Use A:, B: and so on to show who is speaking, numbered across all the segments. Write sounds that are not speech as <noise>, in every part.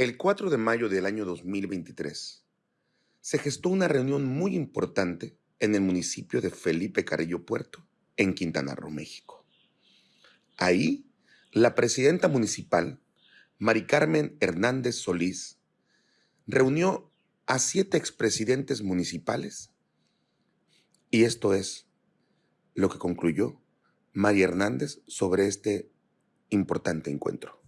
A: El 4 de mayo del año 2023 se gestó una reunión muy importante en el municipio de Felipe Carrillo Puerto, en Quintana Roo, México. Ahí, la presidenta municipal, Mari Carmen Hernández Solís, reunió a siete expresidentes municipales y esto es lo que concluyó María Hernández sobre este importante encuentro.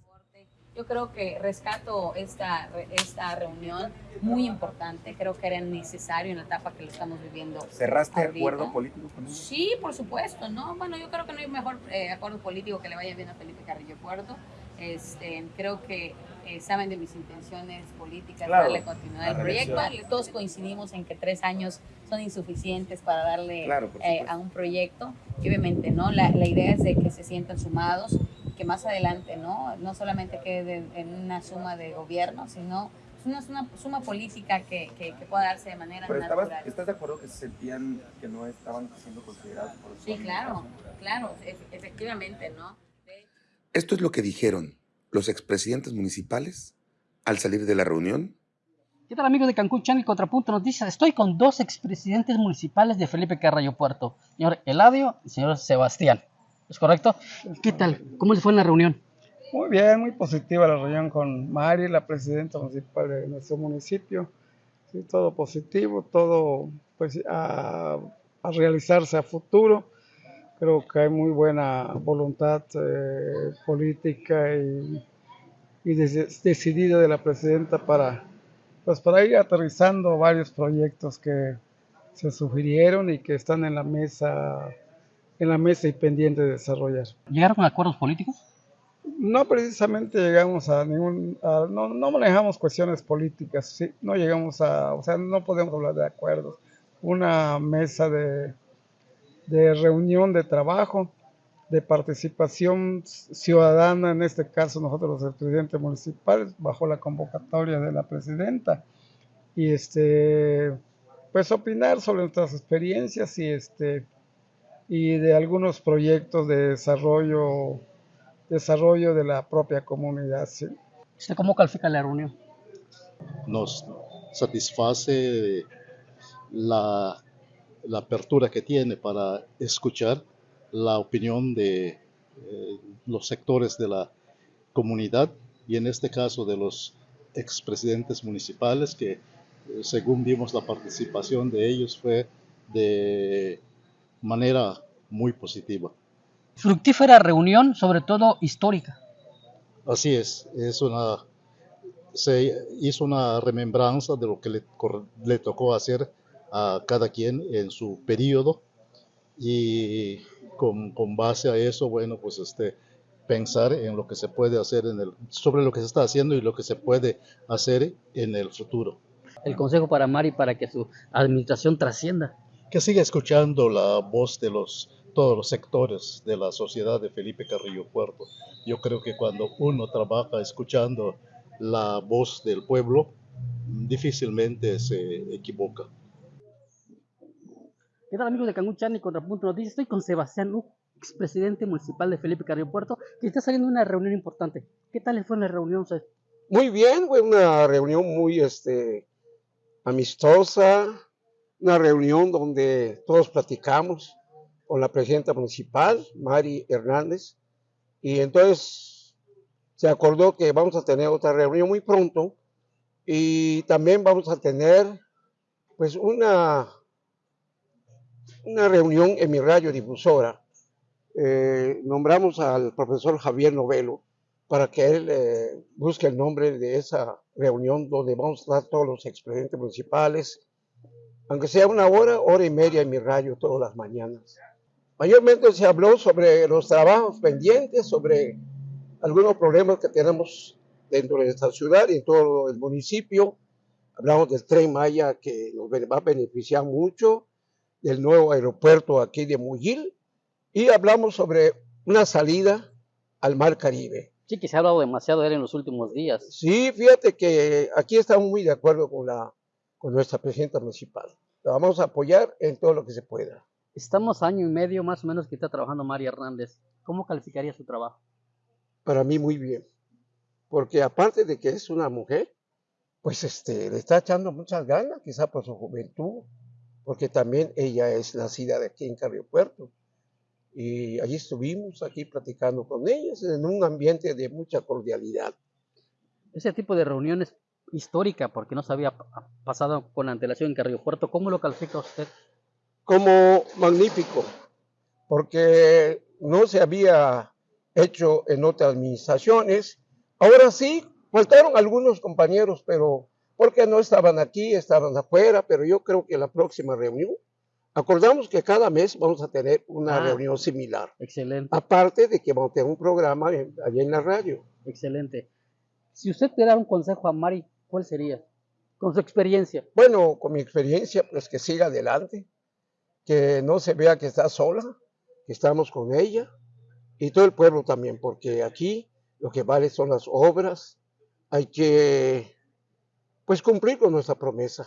B: Yo creo que rescato esta, esta reunión muy importante, creo que era necesario en la etapa que lo estamos viviendo.
C: ¿Cerraste acuerdo político con ellos?
B: Sí, por supuesto, ¿no? Bueno, yo creo que no hay mejor eh, acuerdo político que le vaya bien a Felipe Carrillo Puerto. Este, creo que eh, saben de mis intenciones políticas,
C: Claro,
B: darle continuidad al proyecto. Todos coincidimos en que tres años son insuficientes para darle
C: Claro,
B: eh, a un proyecto. Y obviamente, ¿no? La, la idea es de que se sientan sumados que más adelante, ¿no? No solamente quede en una suma de gobierno, sino es una, una suma política que, que, que pueda darse de manera
C: Pero estabas,
B: natural.
C: ¿estás de acuerdo que se sentían que no estaban siendo considerados por
B: Sí, claro, claro, efe- efectivamente, ¿no? De-
A: Esto es lo que dijeron los expresidentes municipales al salir de la reunión
D: ¿Qué tal amigos de Cancún Channel Contrapunto Noticias? Estoy con dos expresidentes municipales de Felipe Carrillo Puerto, señor Eladio y señor Sebastián. ¿Es correcto? ¿Qué tal? ¿Cómo les fue en la reunión?
E: Muy bien, muy positiva la reunión con Mari, la presidenta municipal de nuestro municipio. Sí, todo positivo, todo pues a, a realizarse a futuro. Creo que hay muy buena voluntad eh, política y, y des- decidida de la presidenta para, pues para ir aterrizando varios proyectos que se sugirieron y que están en la mesa, en la mesa y pendiente de desarrollar.
D: ¿Llegaron con acuerdos políticos?
E: No precisamente llegamos a ningún, a- no, no manejamos cuestiones políticas, sí, no llegamos a, o sea, no podemos hablar de acuerdos. Una mesa de, de reunión de trabajo, de participación ciudadana, en este caso nosotros los presidentes municipales, bajo la convocatoria de la presidenta, y este, pues opinar sobre nuestras experiencias y este, y de algunos proyectos de desarrollo desarrollo de la propia comunidad. sí.
D: ¿Usted cómo califica la reunión?
F: nos satisface la, la apertura que tiene para escuchar la opinión de eh, los sectores de la comunidad y en este caso de los expresidentes municipales que eh, según vimos la participación de ellos fue de manera muy positiva.
D: Fructífera reunión, sobre todo histórica.
F: Así es, es una, se hizo una remembranza de lo que le, tocó hacer a cada quien en su periodo y con, con base a eso, bueno, pues este, pensar en lo que se puede hacer en el, sobre lo que se está haciendo y lo que se puede hacer en el futuro.
D: El consejo para Mari para que su administración trascienda.
F: Que siga escuchando la voz de los todos los sectores de la sociedad de Felipe Carrillo Puerto. Yo creo que cuando uno trabaja escuchando la voz del pueblo, difícilmente se equivoca.
D: ¿Qué tal amigos de Cancún Channel Contrapunto Noticias? Estoy con Sebastián Uc, expresidente municipal de Felipe Carrillo Puerto, que está saliendo de una reunión importante. ¿Qué tal les fue en la reunión?
G: Muy bien, fue una reunión muy este, amistosa, una reunión donde todos platicamos con la presidenta municipal, Mari Hernández, y entonces se acordó que vamos a tener otra reunión muy pronto y también vamos a tener pues una, una reunión en mi radio difusora. Eh, nombramos al profesor Javier Novelo, para que él eh, busque el nombre de esa reunión donde vamos a estar todos los expresidentes municipales, aunque sea una hora, hora y media en mi radio todas las mañanas. Mayormente se habló sobre los trabajos pendientes, sobre algunos problemas que tenemos dentro de esta ciudad y en todo el municipio. Hablamos del tren Maya que nos va a beneficiar mucho, del nuevo aeropuerto aquí de Muyil y hablamos sobre una salida al Mar Caribe.
D: Sí, que se ha hablado demasiado de él en los últimos días.
G: Sí, fíjate que aquí estamos muy de acuerdo con, la, con nuestra presidenta municipal. La vamos a apoyar en todo lo que se pueda.
D: Estamos año y medio más o menos que está trabajando Mari Hernández. ¿Cómo calificaría su trabajo?
G: Para mí muy bien. porque aparte de que es una mujer, pues este, le está echando muchas ganas, quizá por su juventud, porque también ella es nacida de aquí en Carrio Puerto. Y allí estuvimos aquí platicando con ellos en un ambiente de mucha cordialidad.
D: Ese tipo de reuniones histórica, porque no se había pasado con la antelación en Carrillo Puerto, ¿cómo lo califica usted?
G: Como magnífico, porque no se había hecho en otras administraciones. Ahora sí, faltaron algunos compañeros, pero porque no estaban aquí, estaban afuera, pero yo creo que la próxima reunión, acordamos que cada mes vamos a tener una
D: Ah.
G: reunión similar.
D: Excelente,
G: Aparte de que vamos a tener un programa allá en la radio.
D: excelente. Si usted pudiera dar un consejo a Mari, ¿cuál sería? Con su experiencia.
G: Bueno, con mi experiencia, pues que siga adelante, que no se vea que está sola, que estamos con ella y todo el pueblo también, porque aquí lo que vale son las obras, hay que pues cumplir con nuestra promesa.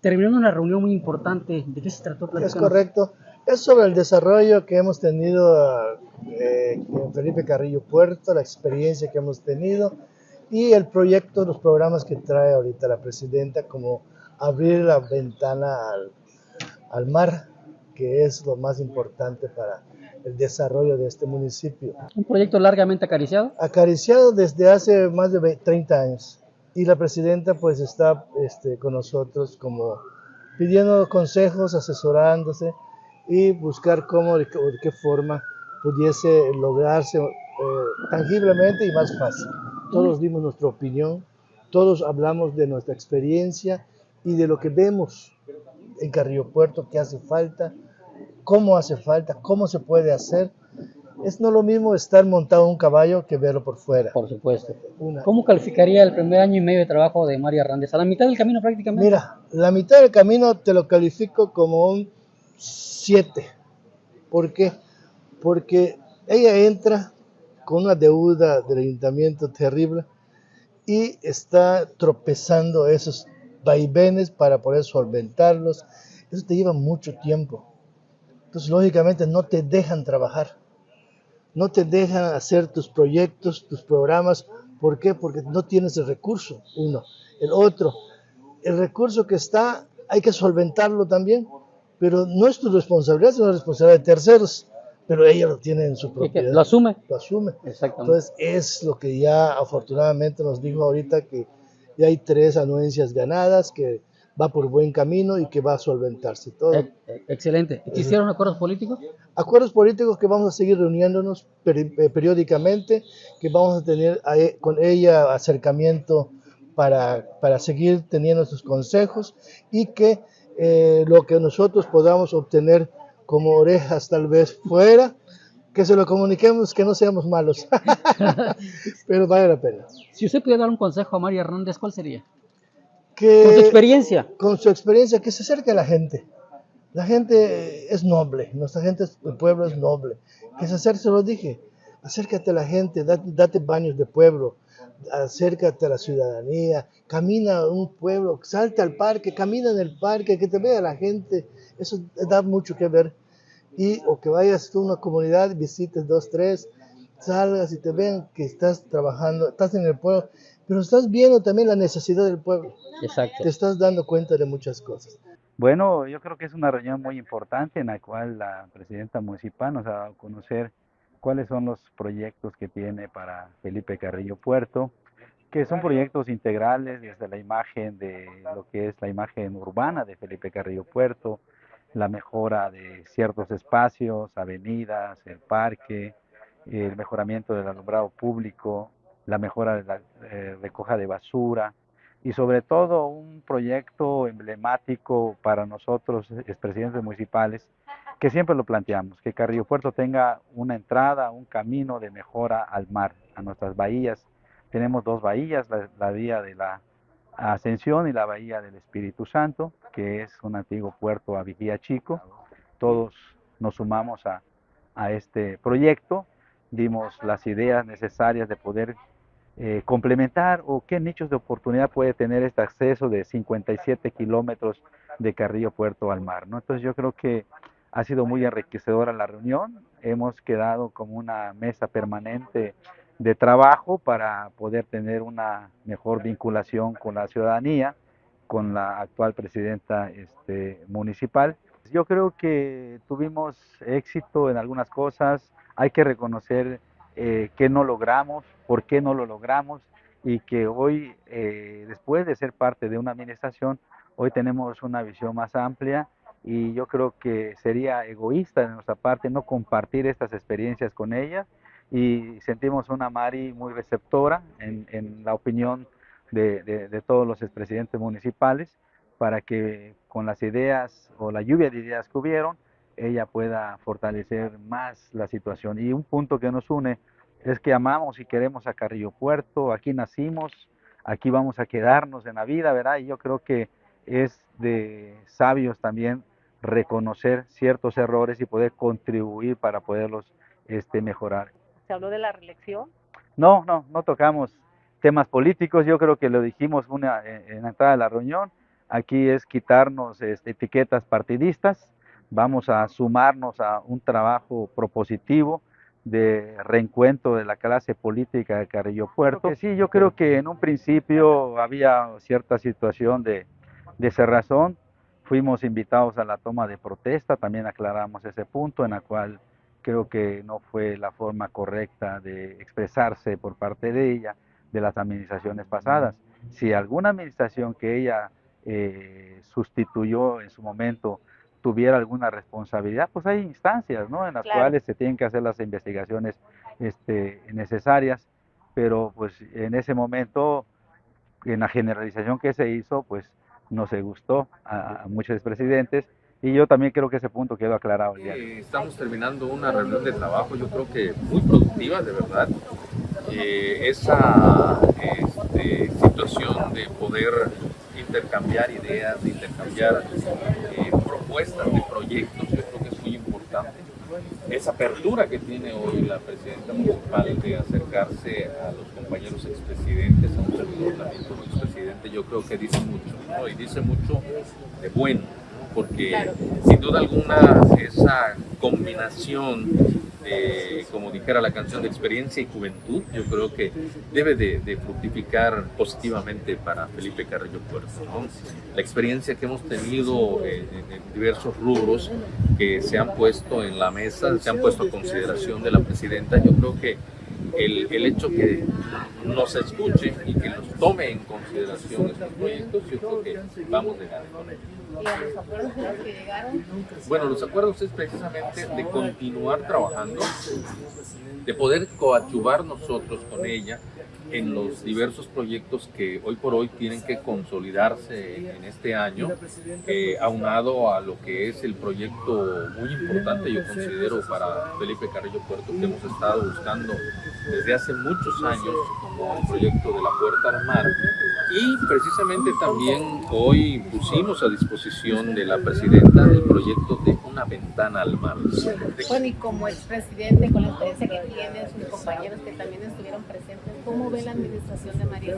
D: Terminando una reunión muy importante, ¿de qué se trató?
H: Es correcto. Es sobre el desarrollo que hemos tenido eh, en Felipe Carrillo Puerto, la experiencia que hemos tenido y el proyecto, los programas que trae ahorita la presidenta, como abrir la ventana al, al mar, que es lo más importante para el desarrollo de este municipio.
D: Un proyecto largamente acariciado.
H: Acariciado desde hace más de ve- 30 años. Y la presidenta pues está este, con nosotros como pidiendo consejos, asesorándose y buscar cómo, de de qué forma pudiese lograrse eh, tangiblemente y más fácil. Todos dimos nuestra opinión, todos hablamos de nuestra experiencia y de lo que vemos en Carrillo Puerto, que hace falta, cómo hace falta, cómo se puede hacer. Es no lo mismo estar montado en un caballo que verlo por fuera.
D: Por supuesto.
H: Una-
D: ¿Cómo calificaría el primer año y medio de trabajo de María Hernández? A la mitad del camino prácticamente.
H: Mira, la mitad del camino te lo califico como un 7. ¿Por qué? Porque ella entra con una deuda del ayuntamiento terrible y está tropezando esos vaivenes para poder solventarlos. Eso te lleva mucho tiempo. Entonces, lógicamente, no te dejan trabajar. No te dejan hacer tus proyectos, tus programas. ¿Por qué? Porque no tienes el recurso, uno. El otro, el recurso que está, hay que solventarlo también, pero no es tu responsabilidad, sino la responsabilidad de terceros, pero ella lo tiene en su propiedad.
D: lo asume.
H: Lo asume.
D: Exactamente.
H: Entonces es lo que ya afortunadamente nos dijo ahorita que ya hay tres anuencias ganadas, que va por buen camino y que va a solventarse todo.
D: Eh, eh, excelente. ¿Quisieron acuerdos políticos?
H: Acuerdos políticos que vamos a seguir reuniéndonos eh, periódicamente, que vamos a tener a e- con ella acercamiento para, para seguir teniendo sus consejos y que eh, lo que nosotros podamos obtener como orejas tal vez fuera, que se lo comuniquemos, que no seamos malos, <laughs> pero vale la pena.
D: Si usted pudiera dar un consejo a María Hernández, ¿cuál sería?
H: Que,
D: Con su experiencia.
H: con su experiencia, que se acerque a la gente. La gente es noble, nuestra gente, el pueblo es noble. Que se acerque, se lo dije, acércate a la gente, date, date baños de pueblo, acércate a la ciudadanía, camina a un pueblo, salta al parque, camina en el parque, que te vea la gente, eso da mucho que ver. Y o que vayas tú a una comunidad, visites dos, tres, salgas y te vean que estás trabajando, estás en el pueblo, pero estás viendo también la necesidad del pueblo
D: Exacto.
H: te estás dando cuenta de muchas cosas.
I: Bueno, yo creo que es una reunión muy importante en la cual la presidenta municipal nos ha dado a conocer cuáles son los proyectos que tiene para Felipe Carrillo Puerto, que son proyectos integrales desde la imagen de lo que es la imagen urbana de Felipe Carrillo Puerto, la mejora de ciertos espacios, avenidas, el parque, el mejoramiento del alumbrado público, la mejora de la eh, recoja de basura, y sobre todo un proyecto emblemático para nosotros, expresidentes municipales, que siempre lo planteamos, que Carrillo Puerto tenga una entrada, un camino de mejora al mar, a nuestras bahías. Tenemos dos bahías, la, bahía de la Ascensión y la bahía del Espíritu Santo, que es un antiguo puerto a Vigía Chico. Todos nos sumamos a, a este proyecto, dimos las ideas necesarias de poder eh, complementar o qué nichos de oportunidad puede tener este acceso de 57 kilómetros de Carrillo Puerto al mar. ¿no? Entonces yo creo que ha sido muy enriquecedora la reunión, hemos quedado como una mesa permanente de trabajo para poder tener una mejor vinculación con la ciudadanía, con la actual presidenta este, municipal. Yo creo que tuvimos éxito en algunas cosas, hay que reconocer eh, qué no logramos, por qué no lo logramos y que hoy, eh, después de ser parte de una administración, hoy tenemos una visión más amplia y yo creo que sería egoísta de nuestra parte no compartir estas experiencias con ella y sentimos una Mari muy receptora en, la opinión de, todos los expresidentes municipales para que con las ideas o la lluvia de ideas que hubieron, ella pueda fortalecer más la situación. Y un punto que nos une es que amamos y queremos a Carrillo Puerto, aquí nacimos, aquí vamos a quedarnos en la vida, ¿verdad? Y yo creo que es de sabios también reconocer ciertos errores y poder contribuir para poderlos este, mejorar.
J: ¿Se habló de la reelección?
I: No, no, no tocamos temas políticos, yo creo que lo dijimos una, en, la entrada de la reunión, aquí es quitarnos este, etiquetas partidistas, vamos a sumarnos a un trabajo propositivo de reencuentro de la clase política de Carrillo Puerto. Sí, yo creo que en un principio había cierta situación de, de cerrazón, fuimos invitados a la toma de protesta, también aclaramos ese punto en la cual creo que no fue la forma correcta de expresarse por parte de ella de las administraciones pasadas. Si alguna administración que ella eh, sustituyó en su momento tuviera alguna responsabilidad, pues hay instancias ¿no? en las cuales se tienen que hacer las investigaciones este, necesarias, pero pues en ese momento, en la generalización que se hizo, pues no se gustó a, a muchos presidentes y yo también creo que ese punto quedó aclarado.
K: Ya. Estamos terminando una reunión de trabajo, yo creo que muy productiva, de verdad. Eh, esa este, situación de poder intercambiar ideas, de intercambiar eh, propuestas de proyectos, que. Esa apertura que tiene hoy la presidenta municipal de acercarse a los compañeros expresidentes, a un servidor también como expresidente, yo creo que dice mucho, ¿no? y dice mucho de bueno porque sin duda alguna esa combinación de, como dijera la canción, de experiencia y juventud, yo creo que debe de, fructificar positivamente para Felipe Carrillo Puerto. La experiencia que hemos tenido en, diversos rubros que se han puesto en la mesa, se han puesto a consideración de la presidenta, yo creo que el, el, hecho que nos escuche y que nos tome en consideración estos proyectos, yo creo que vamos de ellos.
J: ¿Y a los acuerdos que llegaron?
K: Bueno, los acuerdos es precisamente de continuar trabajando, de poder coadyuvar nosotros con ella en los diversos proyectos que hoy por hoy tienen que consolidarse en este año, eh, aunado a lo que es el proyecto muy importante, yo considero, para Felipe Carrillo Puerto, que hemos estado buscando desde hace muchos años, como el proyecto de la Puerta al Mar, y precisamente también hoy pusimos a disposición de la presidenta el proyecto de una ventana al mar.
J: Bueno, y como expresidente, con la experiencia que tiene, sus compañeros que también estuvieron presentes, ¿cómo la administración de María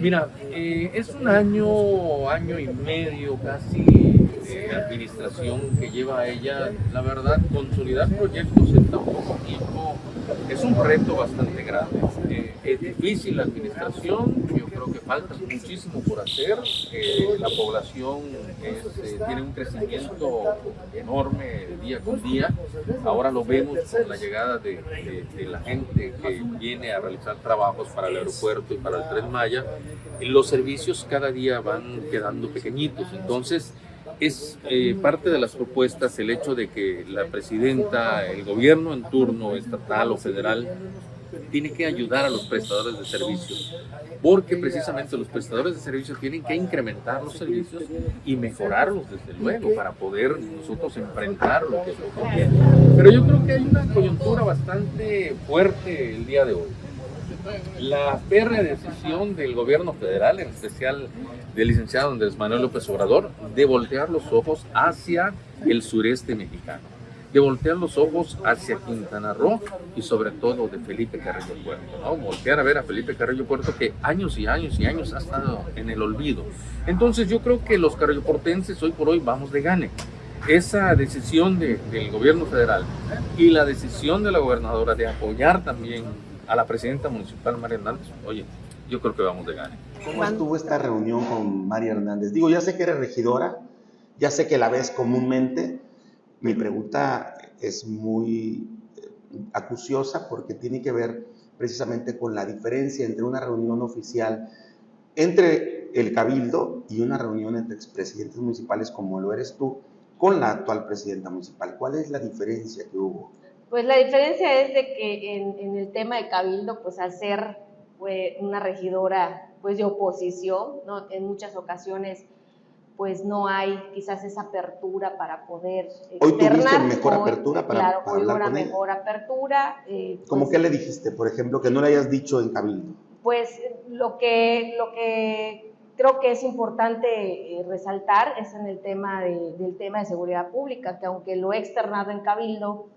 K: Mira, eh, es un año, año y medio casi de administración que lleva ella, la verdad, consolidar proyectos en tan poco tiempo es un reto bastante grande. Es difícil la administración, yo creo que falta muchísimo por hacer. Eh, la población eh, tiene un crecimiento enorme día con día. Ahora lo vemos con la llegada de, la gente que viene a realizar trabajos para el aeropuerto y para el Tren Maya. Los servicios cada día van quedando pequeñitos. Entonces, es eh, parte de las propuestas el hecho de que la presidenta, el gobierno en turno, estatal o federal, tiene que ayudar a los prestadores de servicios, porque precisamente los prestadores de servicios tienen que incrementar los servicios y mejorarlos desde luego para poder nosotros enfrentar lo que es lo que viene. Pero yo creo que hay una coyuntura bastante fuerte el día de hoy. La férrea decisión del gobierno federal, en especial del licenciado Andrés Manuel López Obrador, de voltear los ojos hacia el sureste mexicano, de voltear los ojos hacia Quintana Roo y sobre todo de Felipe Carrillo Puerto, ¿no? voltear a ver a Felipe Carrillo Puerto que años y años y años ha estado en el olvido. Entonces yo creo que los carrilloportenses hoy por hoy vamos de gane esa decisión del gobierno federal y la decisión de la gobernadora de apoyar también a la presidenta municipal María Hernández, oye, yo creo que vamos de gane.
C: ¿Cómo estuvo esta reunión con María Hernández? Digo, ya sé que eres regidora, ya sé que la ves comúnmente. Mi pregunta es muy eh, acuciosa porque tiene que ver precisamente con la diferencia entre una reunión oficial entre el cabildo y una reunión entre expresidentes municipales como lo eres tú con la actual presidenta municipal. ¿Cuál es la diferencia que hubo?
L: Pues la diferencia es de que en, el tema de cabildo, pues al ser una regidora pues de oposición, ¿no? en muchas ocasiones pues no hay quizás esa apertura para poder
C: Hoy tuviste mejor apertura para,
L: claro,
C: para
L: hoy
C: hablar
L: una
C: con ella.
L: mejor apertura. eh,
C: ¿Cómo
L: pues,
C: que le dijiste, por ejemplo, que no le hayas dicho en cabildo?
L: Pues lo que, lo que creo que es importante eh, resaltar es en el tema de- del tema de seguridad pública, que aunque lo he externado en Cabildo,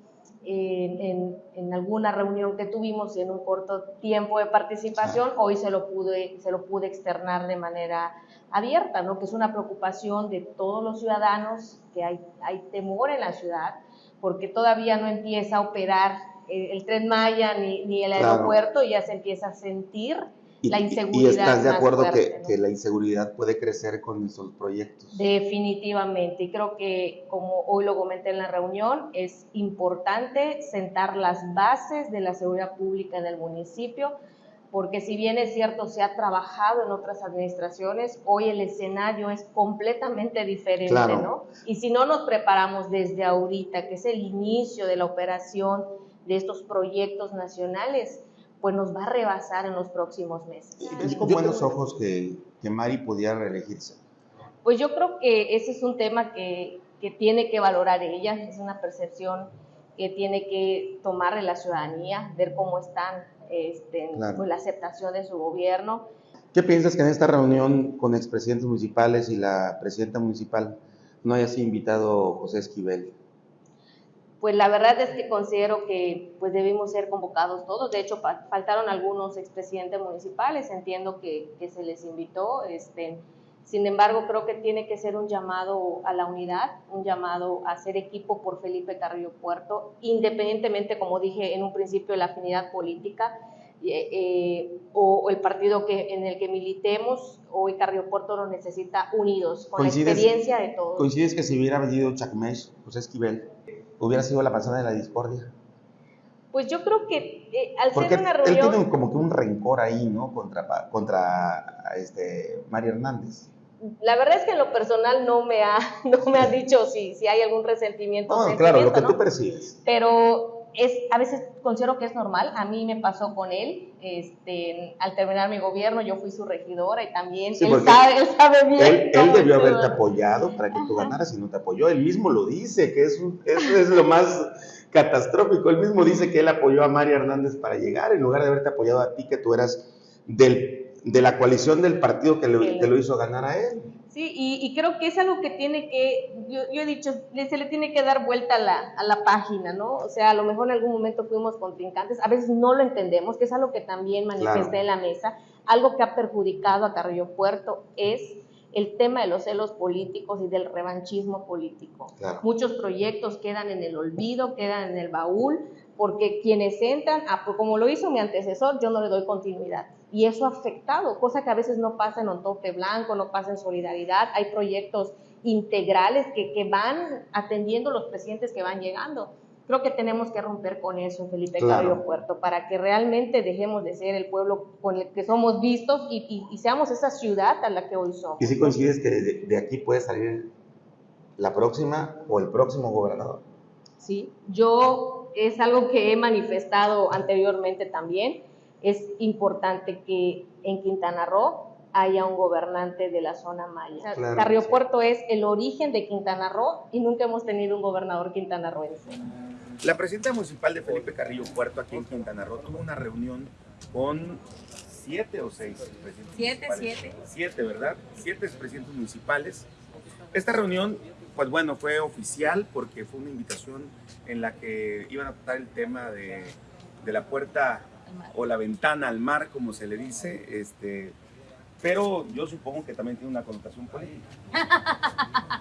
L: en, en- en alguna reunión que tuvimos y en un corto tiempo de participación, hoy se lo pude, se lo pude externar de manera abierta, ¿no? que es una preocupación de todos los ciudadanos, que hay, hay temor en la ciudad, porque todavía no empieza a operar el, el tren Maya ni, ni el
C: Claro.
L: aeropuerto y ya se empieza a sentir
C: Y,
L: la
C: y-
L: inseguridad.
C: y estás de acuerdo
L: fuerte,
C: que,
L: ¿no?
C: que la inseguridad puede crecer con esos proyectos.
L: Definitivamente, y creo que como hoy lo comenté en la reunión, es importante sentar las bases de la seguridad pública en el municipio, porque si bien es cierto, se ha trabajado en otras administraciones, hoy el escenario es completamente diferente,
C: Claro.
L: ¿no? Y si no nos preparamos desde ahorita, que es el inicio de la operación de estos proyectos nacionales, pues nos va a rebasar en los próximos meses.
C: ¿Ves con buenos ojos que, que Mari pudiera reelegirse?
L: Pues yo creo que ese es un tema que, que tiene que valorar ella, es una percepción que tiene que tomar de la ciudadanía, ver cómo están este,
C: Claro.
L: pues, la aceptación de su gobierno.
C: ¿Qué piensas que en esta reunión con expresidentes municipales y la presidenta municipal no haya sido invitado José Esquivel?
L: Pues la verdad es que considero que pues debimos ser convocados todos. De hecho, fa- faltaron algunos expresidentes municipales. Entiendo que, que se les invitó. Este, sin embargo, creo que tiene que ser un llamado a la unidad, un llamado a ser equipo por Felipe Carrillo Puerto, independientemente, como dije en un principio, de la afinidad política eh, eh, o, o el partido que, en el que militemos. Hoy Carrillo Puerto lo necesita unidos, con la
C: ¿Coincides-
L: experiencia de todos.
C: ¿Coincides que si hubiera venido Chacmesh, José Esquivel, hubiera sido la persona de la discordia?
L: Pues yo creo que eh, al
C: Porque
L: ser una
C: él
L: reunión...
C: tiene como que un rencor ahí, ¿no? Contra, contra este, María Hernández.
L: La verdad es que en lo personal no me ha, <laughs> no me ha dicho si, si hay algún resentimiento. o
C: No, claro, lo que
L: ¿no?
C: tú percibes.
L: Pero es, a veces considero que es normal. A mí me pasó con él. Este, al terminar mi gobierno, yo fui su regidora y también
C: Sí,
L: él, sabe, él sabe bien.
C: Él, él debió haberte apoyado para que tú ganaras y no te apoyó. Él mismo lo dice, que es, un- es lo más catastrófico. Él mismo dice que él apoyó a María Hernández para llegar en lugar de haberte apoyado a ti, que tú eras del, de la coalición del partido que, lo-
L: que lo
C: hizo ganar a él.
L: Sí, y, y creo que es algo que tiene que, yo, yo he dicho, se le tiene que dar vuelta a la, a la página, ¿no? O sea, a lo mejor en algún momento fuimos contrincantes, a veces no lo entendemos, que es algo que también manifesté
C: Claro.
L: en la mesa. Algo que ha perjudicado a Carrillo Puerto es el tema de los celos políticos y del revanchismo político.
C: Claro.
L: Muchos proyectos quedan en el olvido, quedan en el baúl, porque quienes entran, ah, pues como lo hizo mi antecesor, yo no le doy continuidad. Y eso ha afectado, cosa que a veces no pasa en Ontope Blanco, no pasa en Solidaridad. Hay proyectos integrales que, que van atendiendo los presidentes que van llegando. Creo que tenemos que romper con eso, Felipe
C: Claro.
L: Puerto, para que realmente dejemos de ser el pueblo con el que somos vistos y, y- y seamos esa ciudad a la que hoy somos.
C: Y si coincides que de, de aquí puede salir la próxima o el próximo gobernador.
L: ¿sí? Yo es algo que he manifestado anteriormente también. Es importante que en Quintana Roo haya un gobernante de la zona maya.
C: Claro, sí.
L: Puerto es el origen de Quintana Roo y nunca hemos tenido un gobernador quintanarroense.
B: La presidenta municipal de Felipe Carrillo Puerto aquí en Quintana Roo tuvo una reunión con siete o seis presidentes
M: Siete,
B: municipales.
M: siete.
B: Siete, ¿verdad? Siete presidentes municipales. Esta reunión, pues bueno, fue oficial porque fue una invitación en la que iban a tratar el tema de, de la puerta o la ventana al mar, como se le dice, este, pero yo supongo que también tiene una connotación política.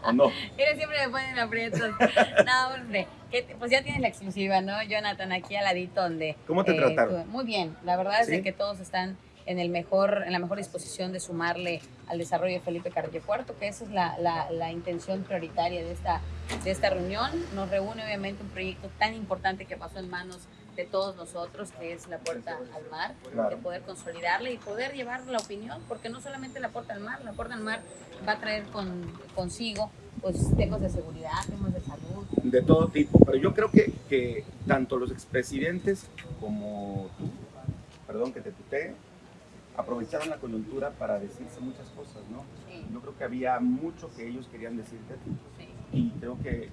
C: ¿O no? <laughs>
B: Ellos siempre me ponen aprietos. No, hombre. que te- pues ya tienes la exclusiva, ¿no? Jonathan, aquí al ladito donde...
C: ¿Cómo te trataron?
B: estuve. Muy bien. La verdad es que todos están en el mejor, en la mejor disposición de sumarle al desarrollo de Felipe Carrillo Puerto, que esa es la, la, la intención prioritaria de esta, de esta reunión. Nos reúne obviamente un proyecto tan importante que pasó en manos de todos nosotros, que es la puerta al mar,
C: Claro.
B: de poder consolidarle y poder llevar la opinión, porque no solamente la puerta al mar, la puerta al mar va a traer con, consigo pues temas de seguridad, temas de salud,
C: De todo tipo. Pero yo creo que, que tanto los expresidentes como tú, perdón que te tutee, aprovecharon la coyuntura para decirse muchas cosas, ¿no?
B: Sí.
C: Yo creo que había mucho que ellos querían decirte.
B: Sí.
C: Y creo que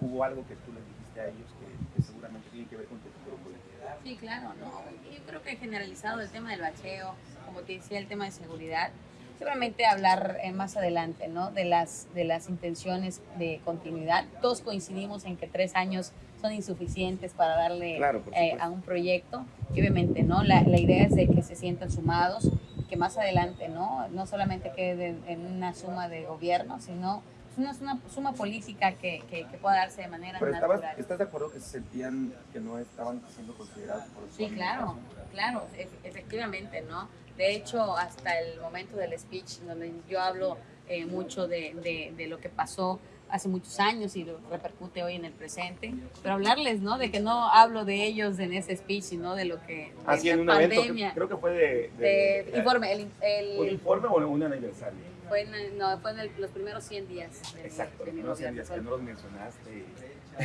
C: hubo algo que tú les dijiste a ellos que, que seguramente tiene que ver con tu futuro político.
B: Sí, claro, no. Yo creo que generalizado el tema del bacheo, como te decía, el tema de seguridad, seguramente hablar eh, más adelante, ¿no? De las, de las intenciones de continuidad. Todos coincidimos en que tres años son insuficientes para darle
C: Claro,
B: eh, a un proyecto. Y obviamente, ¿no? La, la idea es de que se sientan sumados y que más adelante, ¿no? No solamente quede en una suma de gobierno, sino es una, suma- suma política que, que, que pueda darse de manera
C: Pero estabas,
B: natural.
C: ¿estás de acuerdo que se sentían que no estaban siendo considerados por
B: Sí, claro, claro, efectivamente, ¿no? De hecho, hasta el momento del speech, donde yo hablo eh, mucho de, de- de lo que pasó hace muchos años y lo repercute hoy en el presente, pero hablarles, ¿no? De que no hablo de ellos en ese speech, sino de lo que... de
C: Así
B: la
C: en un evento,
B: pandemia,
C: que- creo que fue de...
B: de informe, el, el-
C: ¿Un informe o un aniversario?
B: Fue en, el- no, fue en el- los primeros 100 días de mi-
C: Exacto,
B: de
C: que no los mencionaste.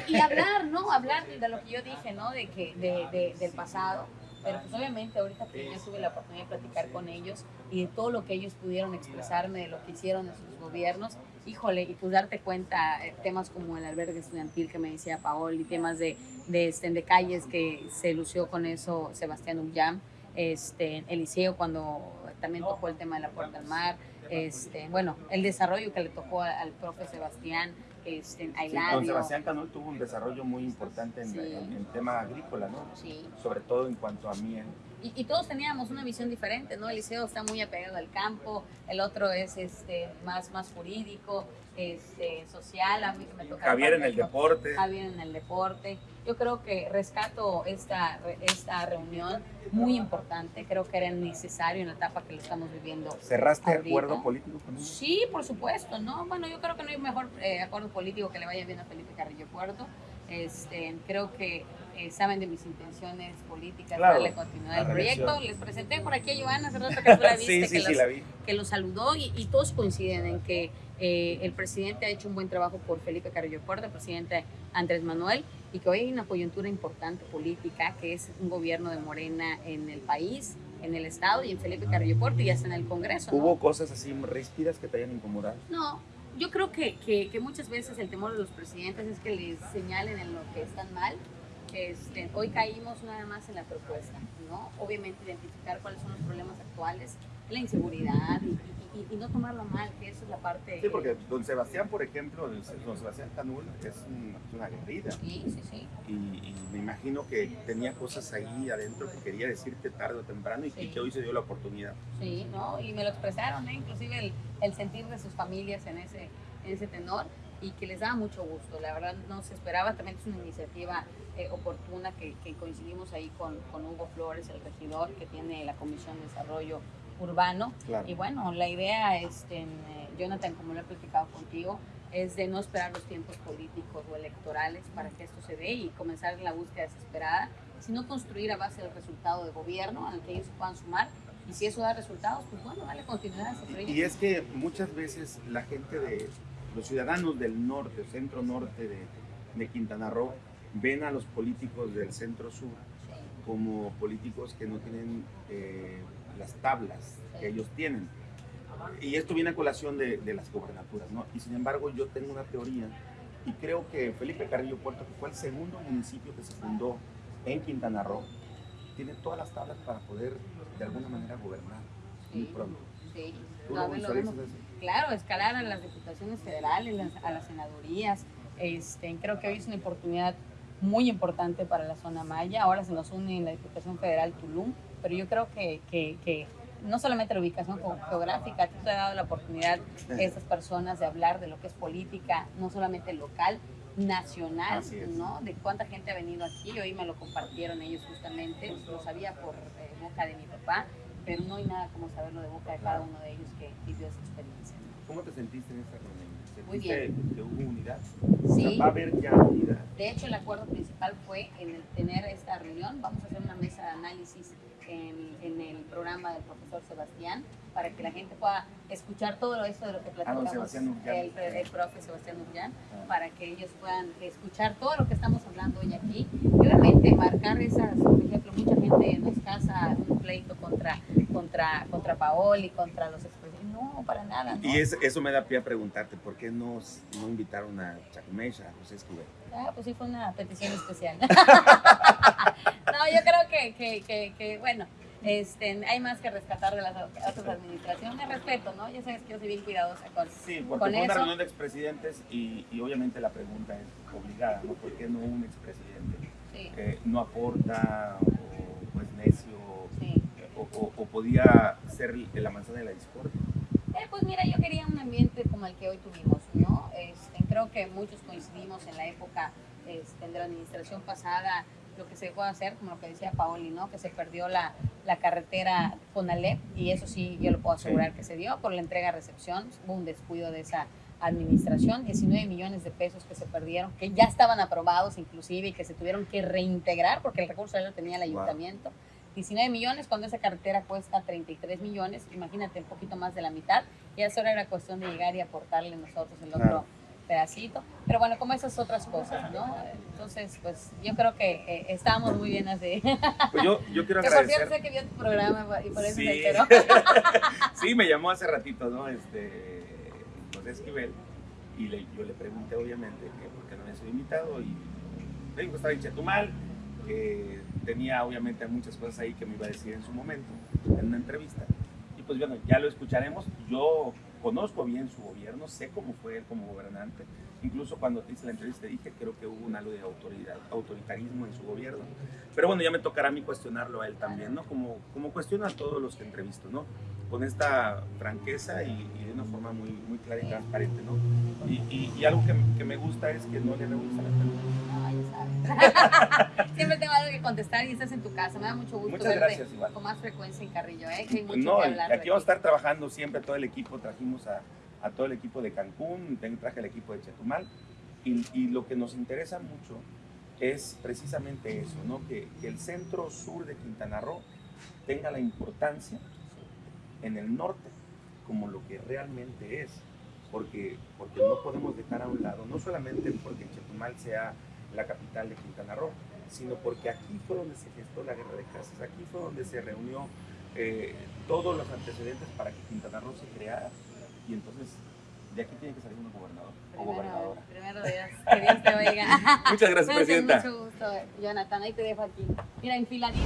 B: y hablar, ¿no? Hablar de lo que yo dije, ¿no? De que, de, de- del pasado. Pero pues obviamente ahorita que yo tuve la oportunidad de platicar con ellos y de todo lo que ellos pudieron expresarme, de lo que hicieron en sus gobiernos, híjole, y pues darte cuenta, eh, temas como el albergue estudiantil que me decía Paol, y temas de, de, este, de calles que se lució con eso Sebastián Ullam, este, Eliseo cuando también tocó el tema de la puerta al mar, este, bueno, el desarrollo que le tocó al, profe Sebastián, este, a
C: Sí, don Sebastián Canol tuvo un desarrollo muy importante en,
B: Sí.
C: en- en tema agrícola, ¿no?
B: Sí.
C: Sobre todo en cuanto a miel.
B: Y, y todos teníamos una visión diferente, ¿no? Eliseo está muy apegado al campo, el otro es este más, más jurídico, este, social, a mí que me toca
C: Javier en el deporte.
B: Javier en el deporte. Yo creo que rescato esta, esta reunión muy importante, creo que era necesario en la etapa que lo estamos viviendo.
C: ¿Cerraste
B: ahorita.
C: acuerdo político con ellos?
B: Sí, por supuesto, ¿no? Bueno, yo creo que no hay mejor eh, acuerdo político que le vaya bien a Felipe Carrillo Puerto. Este, creo que eh, saben de mis intenciones políticas,
C: Claro,
B: darle continuidad al proyecto. Les presenté por aquí a Joana hace rato <laughs> que tú la viste,
C: Sí, sí,
B: que,
C: sí,
B: los-
C: la vi.
B: que lo saludó y, y todos coinciden en que eh, el presidente ha hecho un buen trabajo por Felipe Carrillo Puerto, el presidente Andrés Manuel, y que hoy hay una coyuntura importante política, que es un gobierno de Morena en el país, en el Estado y en Felipe Carrillo Puerto y hasta en el Congreso. ¿no?
C: ¿Hubo cosas así ríspidas que te hayan incomodado?
B: No, yo creo que, que, que muchas veces el temor de los presidentes es que les señalen en lo que están mal. Este, hoy caímos nada más en la propuesta, ¿no? Obviamente identificar cuáles son los problemas actuales, la inseguridad y, y- no tomarlo mal, que eso es la parte...
C: Sí, porque don Sebastián, por ejemplo, don Sebastián Canul es un- es una guerrida.
B: Sí, sí, sí.
C: Y, y me imagino que tenía cosas ahí adentro que quería decirte tarde o temprano y, que hoy se dio la oportunidad.
B: Sí, ¿no? Y me lo expresaron, ¿eh? inclusive el, el sentir de sus familias en ese, en ese tenor y que les daba mucho gusto. La verdad no se esperaba, también es una iniciativa eh, oportuna que, que coincidimos ahí con, con Hugo Flores, el regidor que tiene la Comisión de Desarrollo Urbano.
C: Claro.
B: Y bueno, la idea, este, eh, Jonathan, como lo he platicado contigo, es de no esperar los tiempos políticos o electorales para que esto se dé y comenzar la búsqueda desesperada, sino construir a base del resultado de gobierno al que ellos puedan sumar. Y si eso da resultados, pues bueno, dale continuidad a ese proyecto.
C: Y es que muchas veces la gente de los ciudadanos del norte, centro norte de, de Quintana Roo, ven a los políticos del centro sur como políticos que no tienen eh, las tablas que ellos tienen. Y esto viene a colación de, de las gobernaturas, ¿no? Y sin embargo yo tengo una teoría y creo que Felipe Carrillo Puerto, que fue el segundo municipio que se fundó en Quintana Roo, tiene todas las tablas para poder de alguna manera gobernar muy
B: Sí.
C: pronto.
B: Sí,
C: ¿Tú
B: no,
C: lo?
B: Claro, escalar a las diputaciones federales, las- a las senadurías. Este, creo que hoy es una oportunidad muy importante para la zona maya. Ahora se nos une en la Diputación Federal Tulum, pero yo creo que, que, que no solamente la ubicación geográfica, a ti te ha dado la oportunidad estas personas de hablar de lo que es política, no solamente local, nacional, ¿no? De cuánta gente ha venido aquí, hoy me lo compartieron ellos justamente, lo sabía por eh, boca de mi papá, pero no hay nada como saberlo de boca de cada uno de ellos que vivió esa experiencia.
C: ¿Cómo te sentiste en esta reunión?
B: Muy bien.
C: que hubo unidad?
B: Sí.
C: va a haber ya unidad.
B: De hecho, el acuerdo principal fue en el tener esta reunión. Vamos a hacer una mesa de análisis en, en el programa del profesor Sebastián para que la gente pueda escuchar todo esto de lo que ah, platicamos el, el, profe Sebastián ah. para que ellos puedan escuchar todo lo que estamos hablando hoy aquí y obviamente marcar esas, por ejemplo, mucha gente nos casa un pleito contra, contra, contra Paoli, contra los no, para nada.
C: Y eso me da pie a preguntarte, ¿por qué nos, no invitaron a Chacumesha, a José Escobar?
B: Ah, pues sí fue una petición especial. <laughs> yo creo que, que, que, que bueno, este, hay más que rescatar de las otras administraciones. Respeto, ¿no? Ya sabes que yo soy bien cuidadosa con
C: Sí, porque fue una reunión de expresidentes y, y, obviamente la pregunta es obligada, ¿no? ¿Por qué no un expresidente sí. no aporta o, pues necio o, o, podía ser la manzana de la discordia?
B: Eh, pues mira, yo quería un ambiente como el que hoy tuvimos, ¿no? Este, creo que muchos coincidimos en la época este, de la administración pasada lo que se dejó de hacer, como lo que decía Paoli, ¿no? que se perdió la, la carretera Alep y eso sí, yo lo puedo asegurar que se dio por la entrega-recepción, hubo un descuido de esa administración, 19 millones de pesos que se perdieron, que ya estaban aprobados inclusive y que se tuvieron que reintegrar porque el recurso ya lo tenía el ayuntamiento. 19 millones cuando esa carretera cuesta 33 millones, imagínate un poquito más de la mitad, y eso era cuestión de llegar y aportarle nosotros el otro pedacito. Pero bueno, como esas otras cosas, ¿no? Entonces, pues yo creo que eh, estábamos muy bien así.
C: Pues yo, yo quiero <laughs> que agradecer.
B: por cierto sé que vio tu programa y por eso sí. me enteró. <laughs>
C: sí, me llamó hace ratito, ¿no? Este, José Esquivel, y le, yo le pregunté obviamente que por qué no había sido invitado y me dijo que estaba en Chetumal, que tenía obviamente muchas cosas ahí que me iba a decir en su momento, en una entrevista. Y pues bueno, ya lo escucharemos. Yo conozco bien su gobierno, sé cómo fue él como gobernante. Incluso cuando te hice la entrevista dije, creo que hubo un algo de autoridad, autoritarismo en su gobierno. Pero bueno, ya me tocará a mí cuestionarlo a él también, ¿no? Como, como cuestiona a todos los que entrevisto, ¿no? Con esta franqueza y, de una forma muy, muy clara y transparente, ¿no? Y, y, algo que, que, me gusta es que no le rehúsa la
B: pregunta. <laughs> Siempre tengo algo que contestar y estás en tu casa. Me da mucho gusto
C: Muchas verte gracias, igual.
B: con más frecuencia en Carrillo, ¿eh? Que hay mucho
C: no,
B: que hablar.
C: Aquí vamos a estar trabajando siempre todo el equipo. Trajimos a, a todo el equipo de Cancún, traje el equipo de Chetumal, y, lo que nos interesa mucho es precisamente eso, ¿no? que, que, el centro sur de Quintana Roo tenga la importancia en el norte como lo que realmente es, porque, porque no podemos dejar a un lado, no solamente porque Chetumal sea la capital de Quintana Roo, sino porque aquí fue donde se gestó la guerra de casas, aquí fue donde se reunió eh, todos los antecedentes para que Quintana Roo se creara y entonces de aquí tiene que salir un gobernador o gobernadora.
B: Primero Dios, que Dios te oiga. <laughs>
C: Muchas gracias, <laughs> Presidenta.
B: Mucho gusto, Jonathan. Ahí te dejo aquí. Mira, enfiladito.